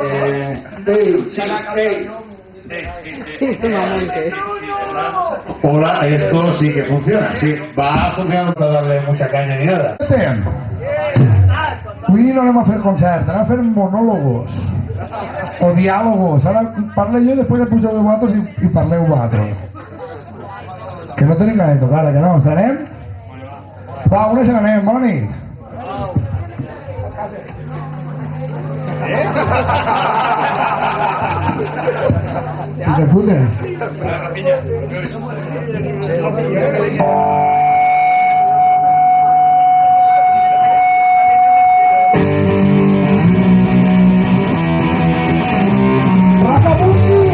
Eh, sí, sí. Hola, esto sí que funciona, sí. Va a funcionar para darle mucha caña ni nada. Avui no anem a fer concert, anem a fer monòlogos o diàlogos. Ara parlo jo després pujo de vosaltres i, i parleu vosaltres. Que no tenim ganes de tocar, eh, que no? N'anem? Va, una se n'anem, nit. Si te putes. Rafa Bussi!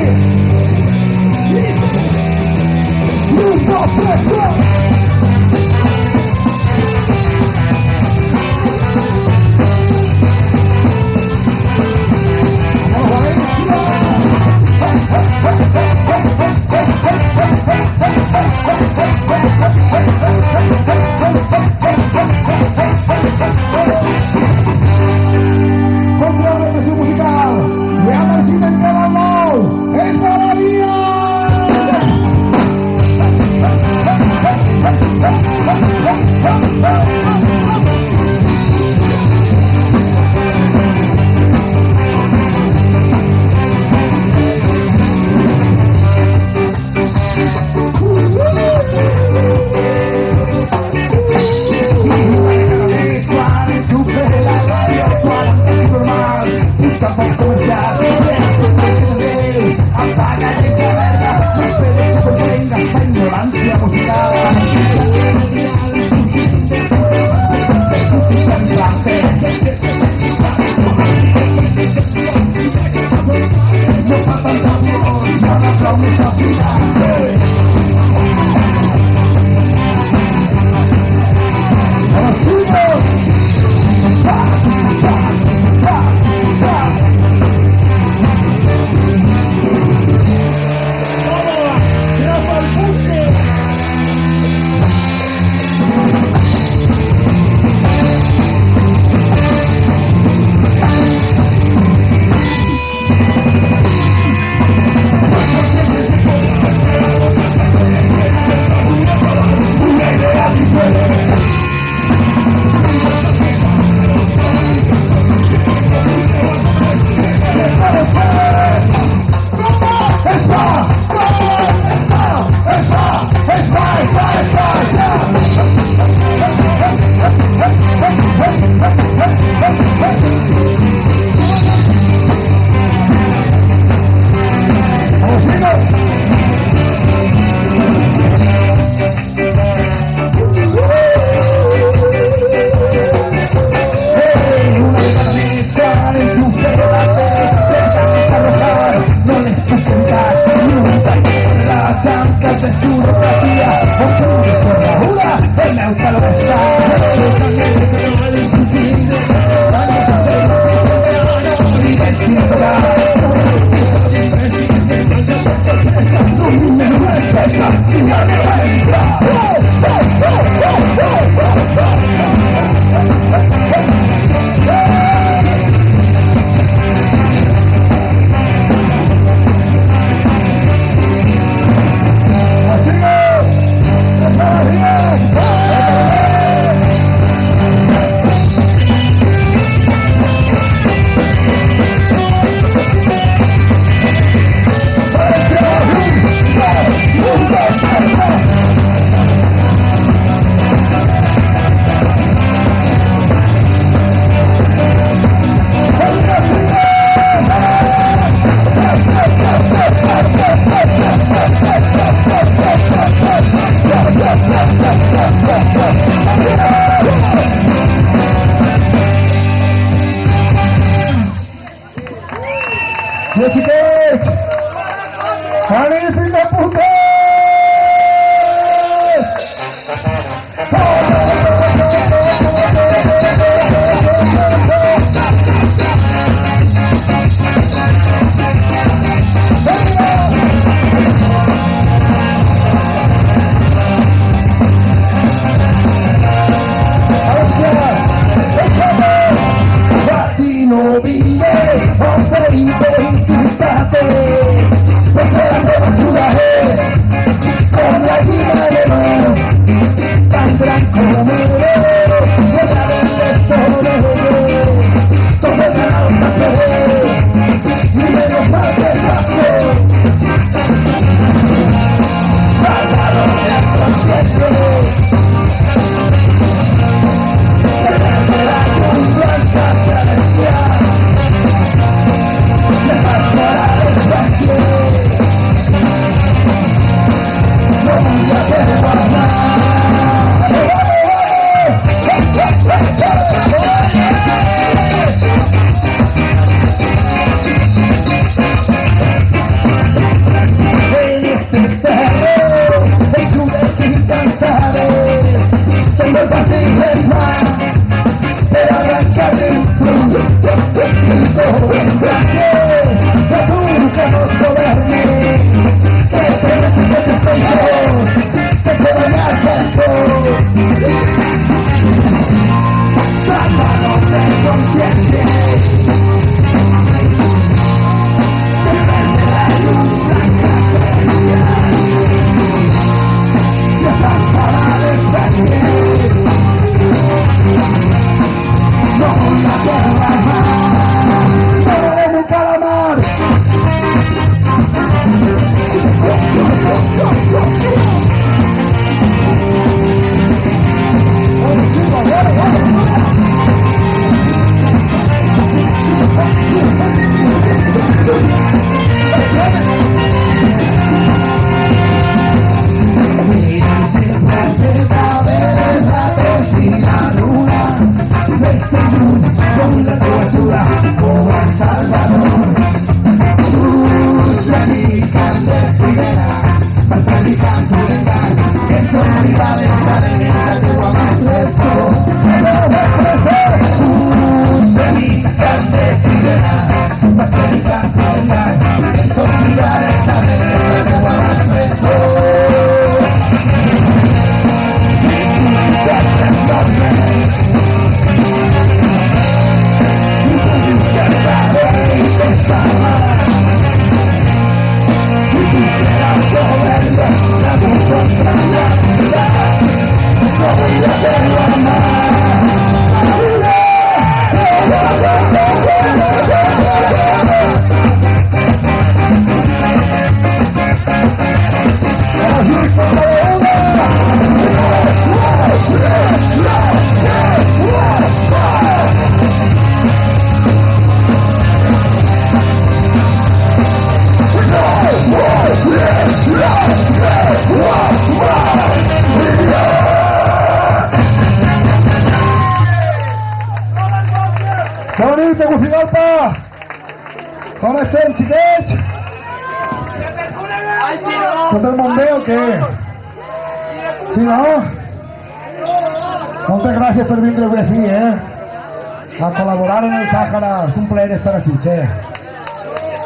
así, che.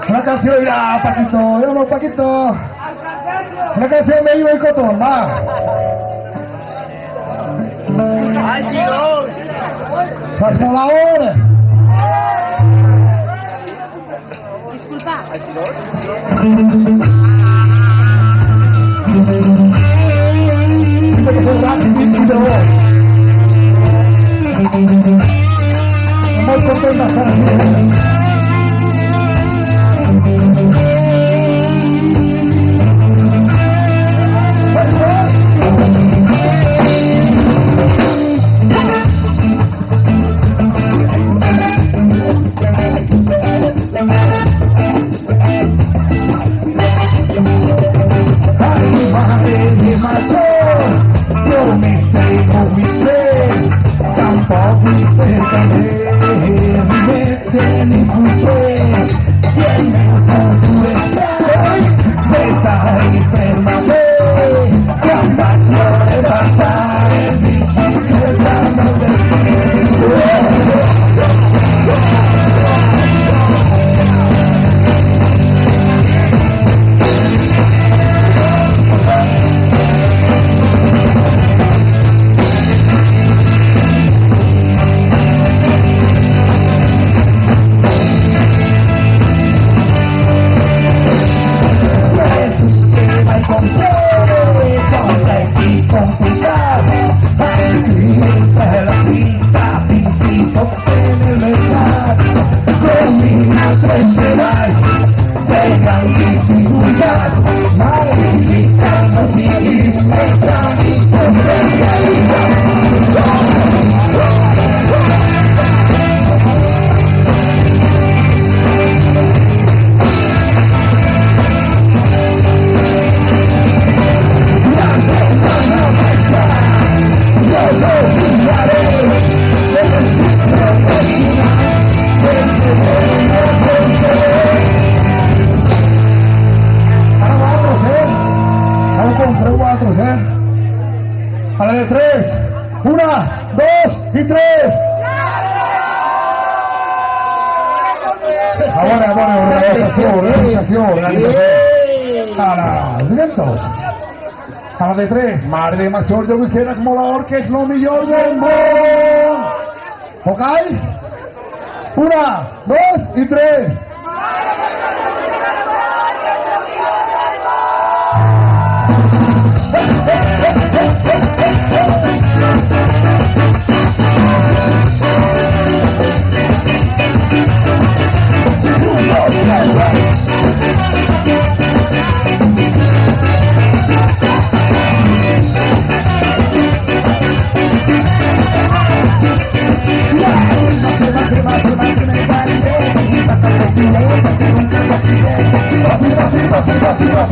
Una canción, mira, Paquito, vámonos, Paquito. Una canción me iba el cotón, va. ¡Salvador! Disculpa. La de. Madre de quisiera como la orca es lo mejor del mundo. ¿Ok? Una, dos y tres. ¡Para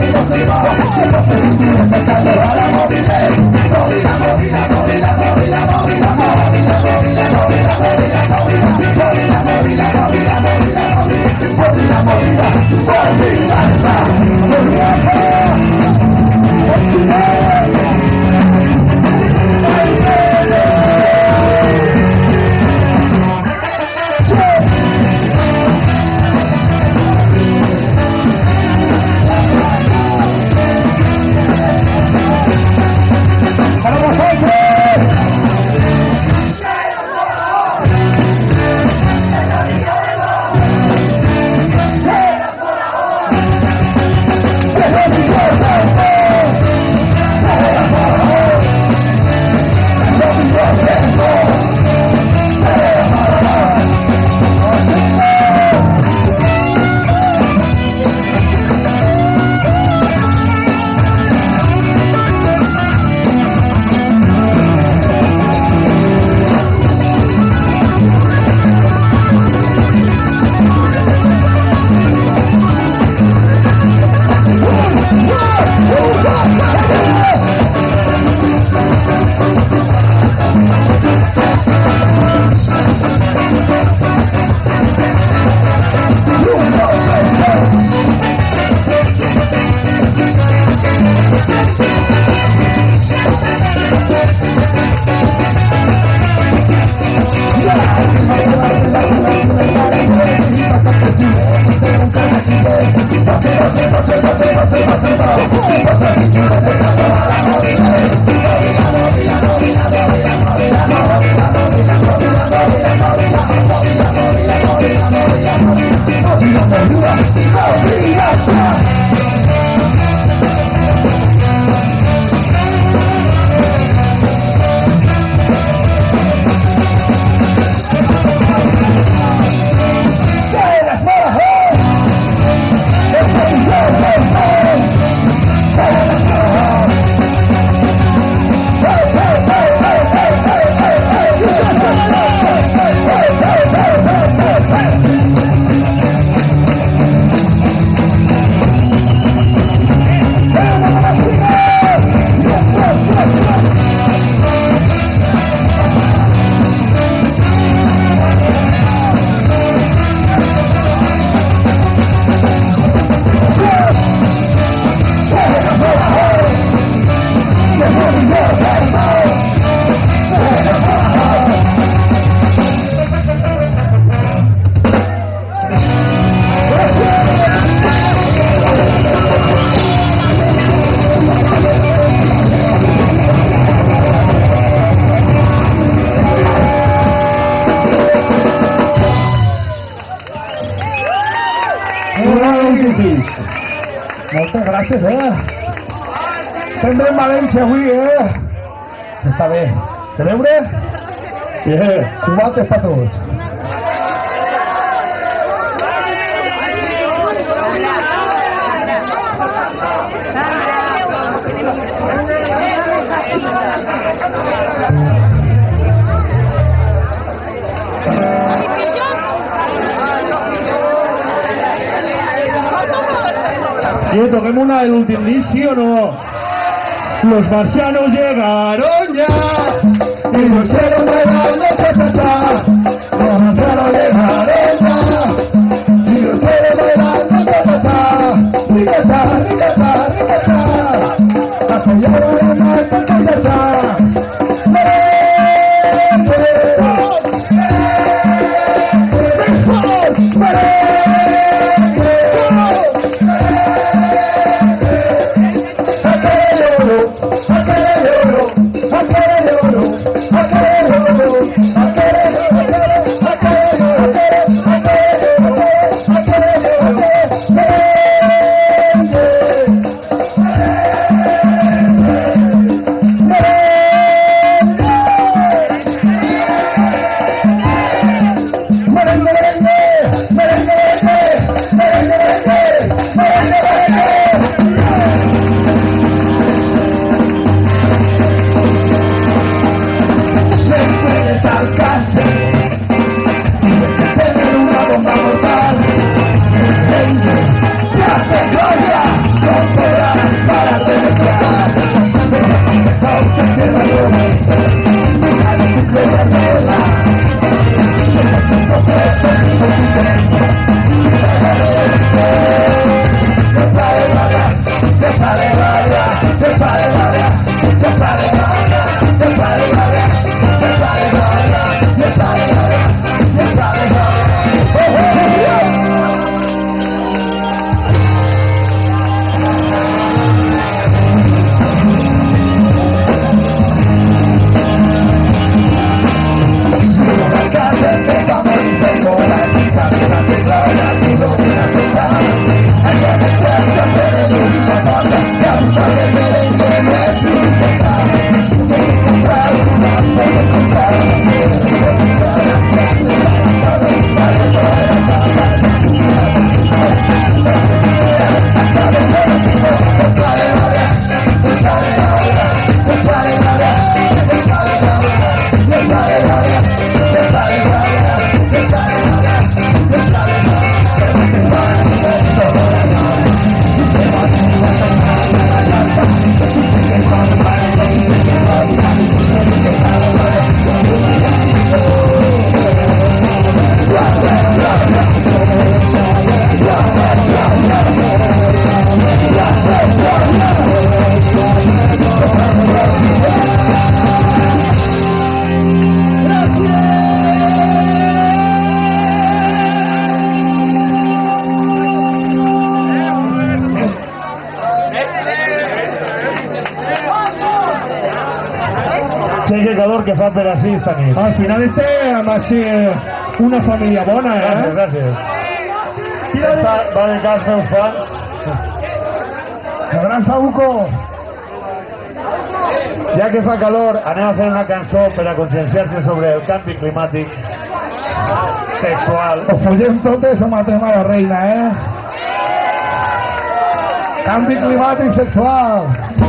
Tendré en Valencia, güey, ¿eh? Se está bien. Bien. Cubates para todos. Toquemos una del último, ¿sí o no? Los marcianos llegaron ya. Y los cielos bailando cha cha cha per així esta nit. Al final este, además, eh, una familia bona, Gràcies, ¿eh? gràcies. Esta va de cas meus fans. El gran Sabuco Ja que fa calor, anem a fer una cançó per a conscienciar-se sobre el canvi climàtic sexual. Os follem totes o matem a la reina, eh? Canvi climàtic sexual.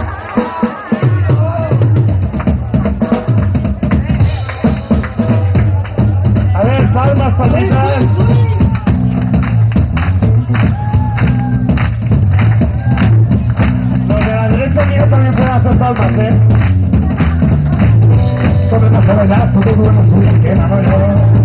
Palmas, palmitas. Los de la derecha mía también pueden hacer palmas, ¿eh? Todo no se bailar, todo bueno subir, que no, yo.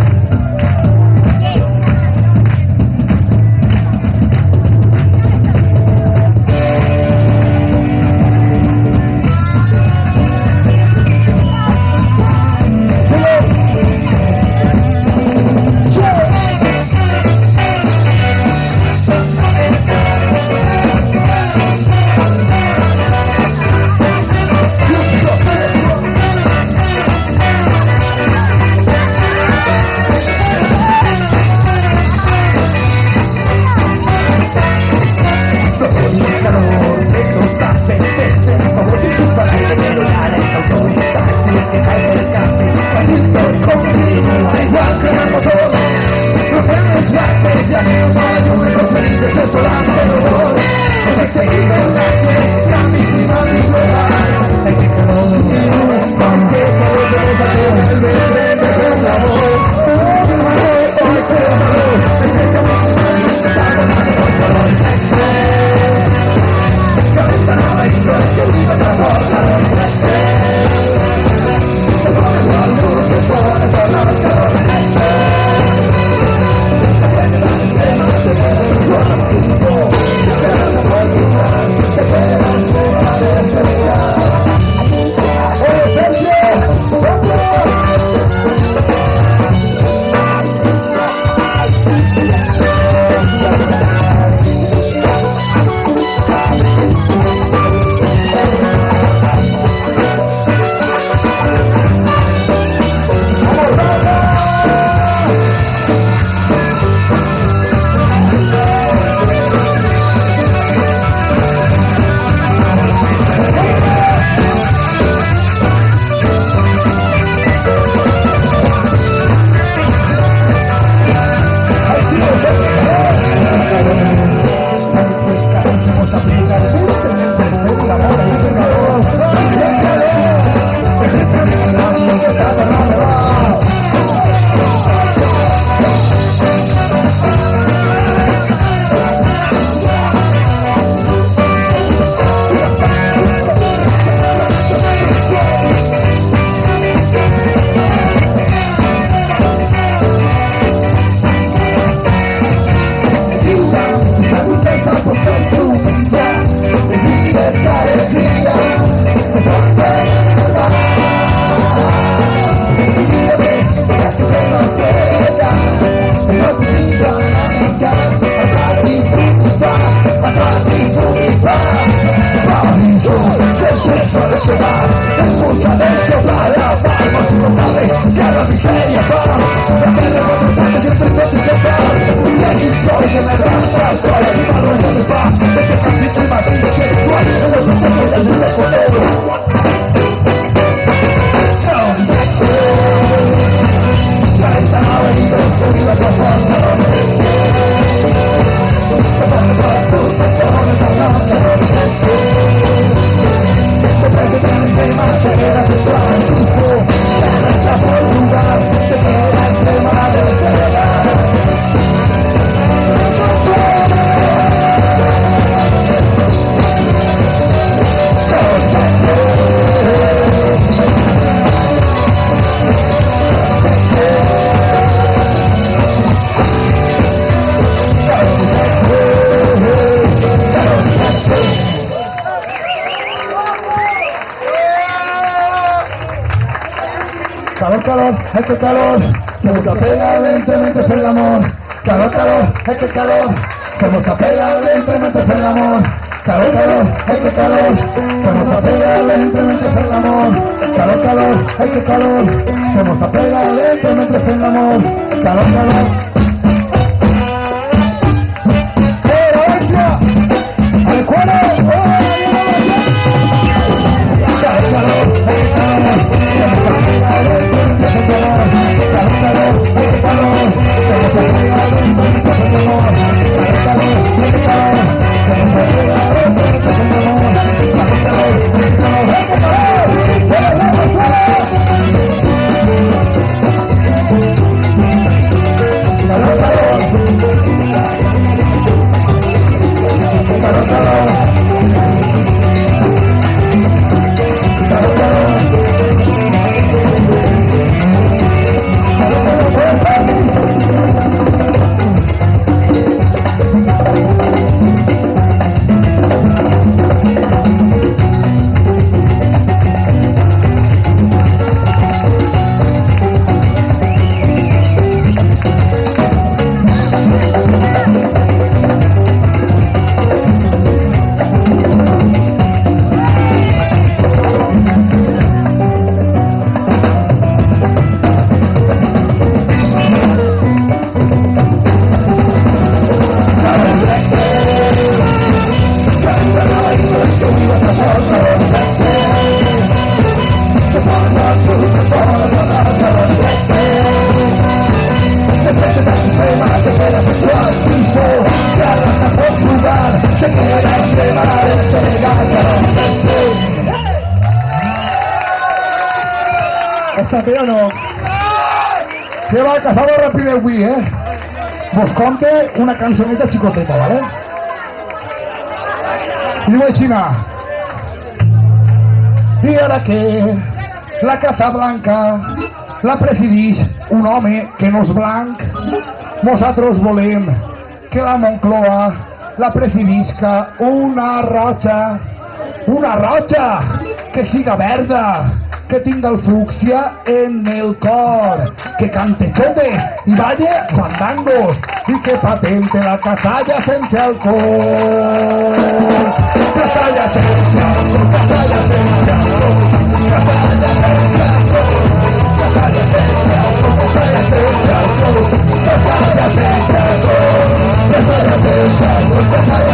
Calor, calor, es que calor, se nos apega lentamente el amor. Calor, calor, es que calor, se nos apega lentamente el amor. Calor, calor, es que calor, se nos apega lentamente el amor. Calor, calor, es que calor, se nos apega lentamente el amor. Calor, calor. Cazador rápido avui, eh? Vos conte una cançoneta xicoteta, ¿vale? I diu així, I ara que la Casa Blanca la presideix un home que no és blanc, nosaltres volem que la Moncloa la presidisca una roja, una roja que siga verda, que tinga el fúcsia en el cor, que cante chotes y vaya fandangos y que patente la casalla sense alcohol. Casalla casalla casalla casalla casalla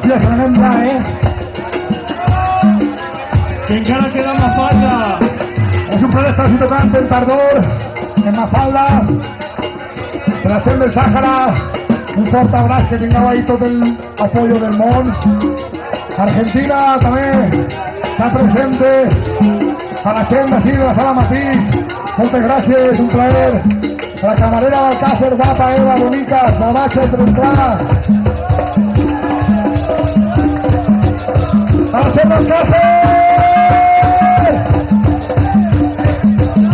València, tremenda, eh? Que encara queda Mafalda. És un plaer estar aquí tocant en Tardor, en Mafalda, gent del Sàhara. Un fort abraç, que tingueu ahí tot el apoyo del món. Argentina també està presente. A la gent d'ací de la sala Matís, moltes gràcies, un plaer. A la camarera d'Alcácer, guapa, Eva, bonica, borratxa, tremplada. La gent d'Alcácer!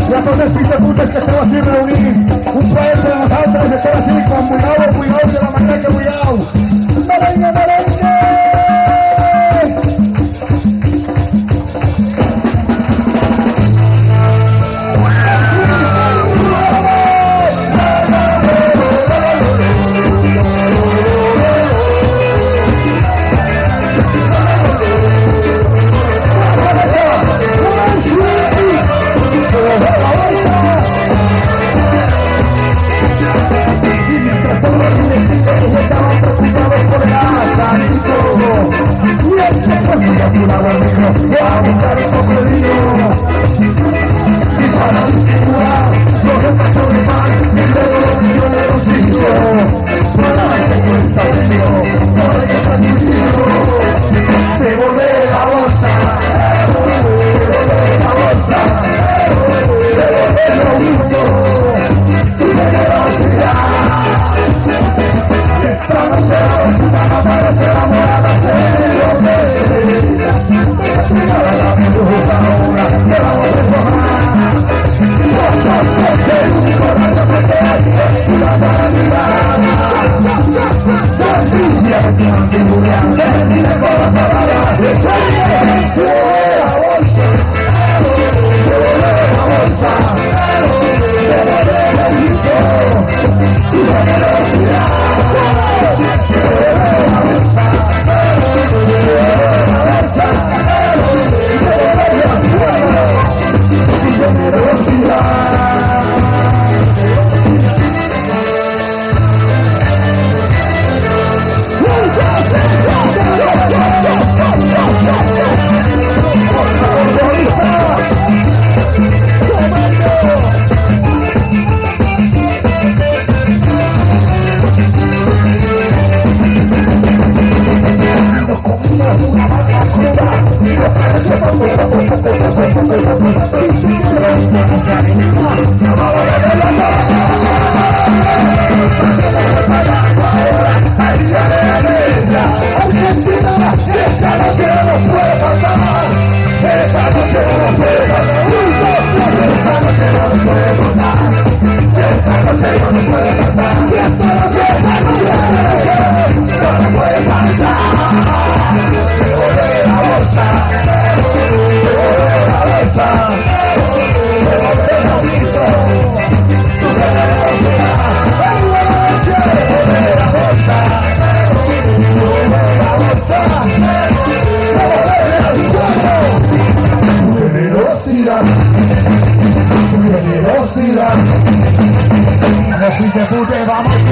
I a fills de putes que esteu així reunits, un plaer per a nosaltres estar així, quan vulgueu, vulgueu, de la manera que merengue! Generosidad. Así que pute, vamos, chicos, vamos.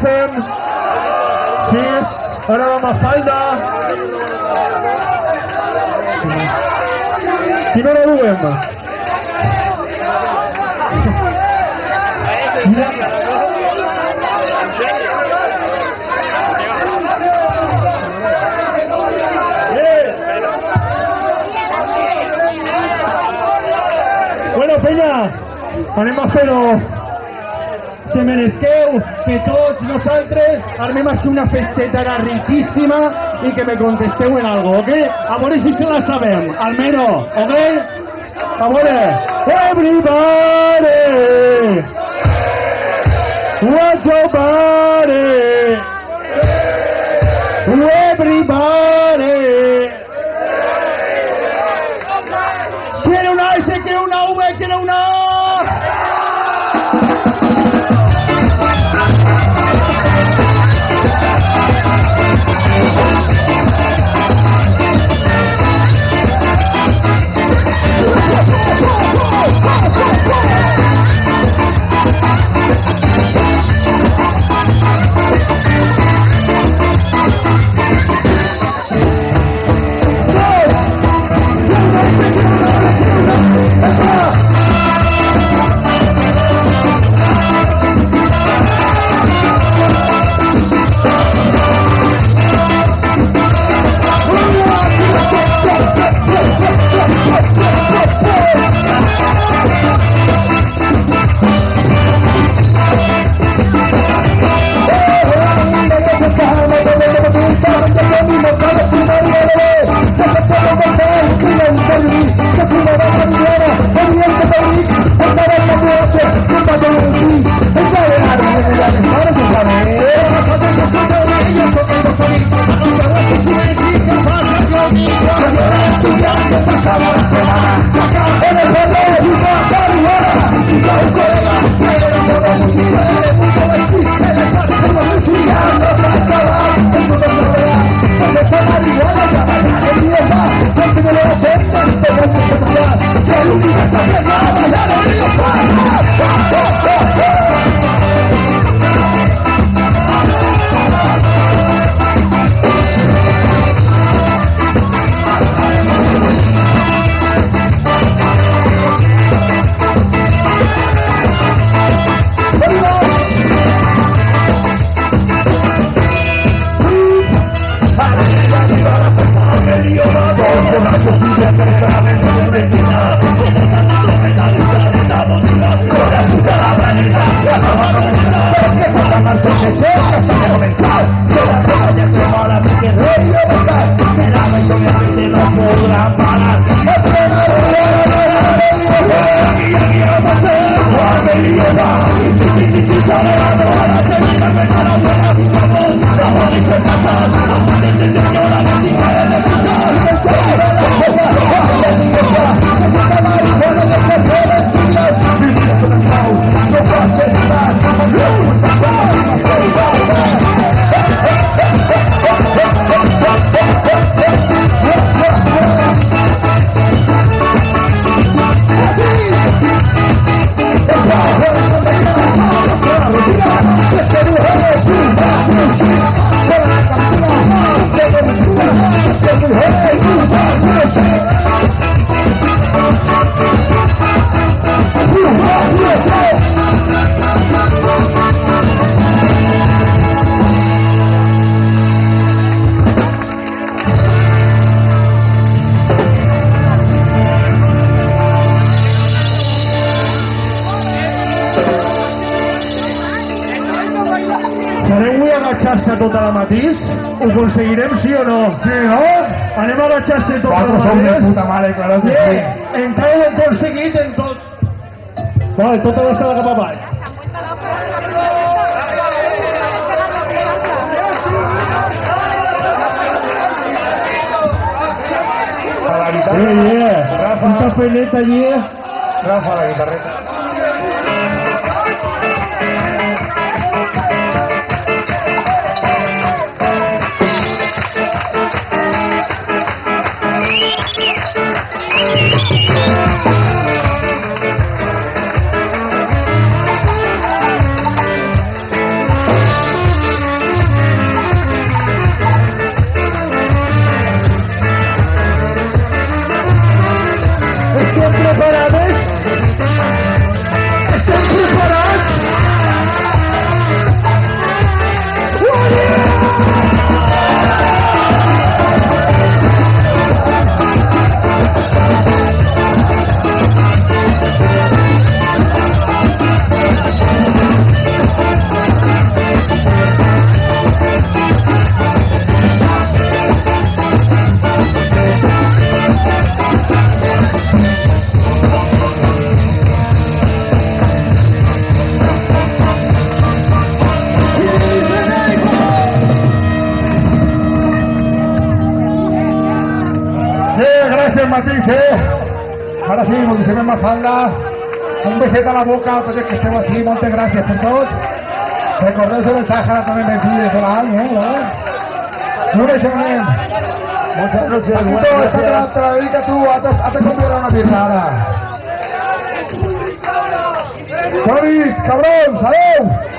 Sí? Sí? Ara va Mafalda. Hora duem? Bueno, penya, anem a fer-ho. Se meresqueu que tots nosaltres armem així una festeta ara riquíssima i que me contesteu en algo, ¿ok? A veure si se la sabem, almenys, ¿ok? A veure, everybody, what's your body? Matís? Ho aconseguirem, sí o no? Sí, no? Anem a agachar-se tota Vosaltres sou de puta mare, claro que Sí, sí. encara ho hem aconseguit en tot. Vale, tota la sala cap avall. A la guitarra. Eh, eh, Rafa. un cafelet allí. Rafa, la guitarreta. Eh? Ara sí, moltíssima mafalda. Un beset a la boca, els que esteu així, moltes gràcies per tot. Recordeu-vos el de l'any, eh? ¿vale? Un besament. Muchas noches, Paquito, buenas esta te la, gracias. te la dedica tú, hazte, una cabrón, saleu!